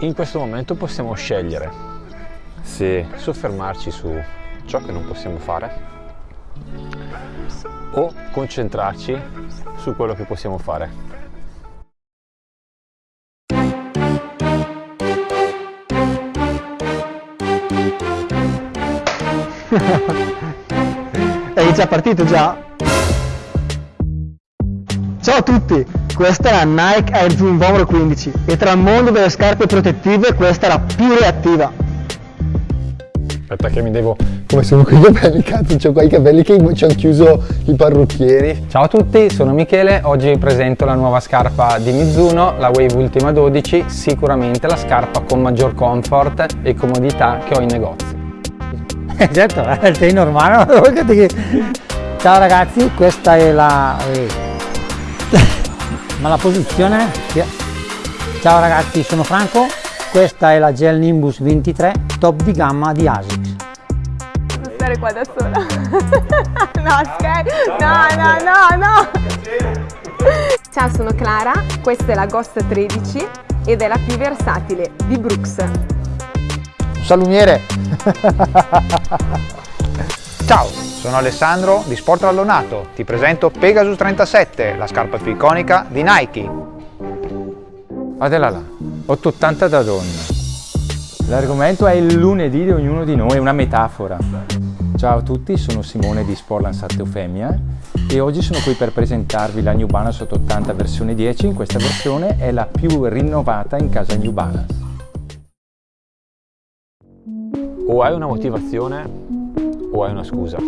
In questo momento possiamo scegliere se soffermarci su ciò che non possiamo fare o concentrarci su quello che possiamo fare. È già partito già? Ciao a tutti, questa è la Nike Air Zoom Vomero 15 e tra il mondo delle scarpe protettive questa è la più reattiva. Aspetta che mi devo... Come sono con i capelli, cazzo, c'ho qua i capelli che ci hanno chiuso i parrucchieri. Ciao a tutti, sono Michele, oggi vi presento la nuova scarpa di Mizuno, la Wave Ultima 12, sicuramente la scarpa con maggior comfort e comodità che ho in negozio. certo, eh, sei normale, Ciao ragazzi, questa è la... Ma la posizione? Ciao ragazzi, sono Franco, questa è la Gel Nimbus 23 top di gamma di ASICS. Stare qua da sola. no, scherzo. No, no, no, no. Ciao, sono Clara, questa è la Ghost 13 ed è la più versatile di Brooks. Salumiere! Ciao, sono Alessandro di Sport Allonato. Ti presento Pegasus 37, la scarpa più iconica di Nike. Guardala là, 880 da donna. L'argomento è il lunedì di ognuno di noi, è una metafora. Ciao a tutti, sono Simone di Sportland 7 Eufemia e oggi sono qui per presentarvi la New Balance 880 versione 10. In questa versione è la più rinnovata in casa New Balance o hai una motivazione o hai una scusa.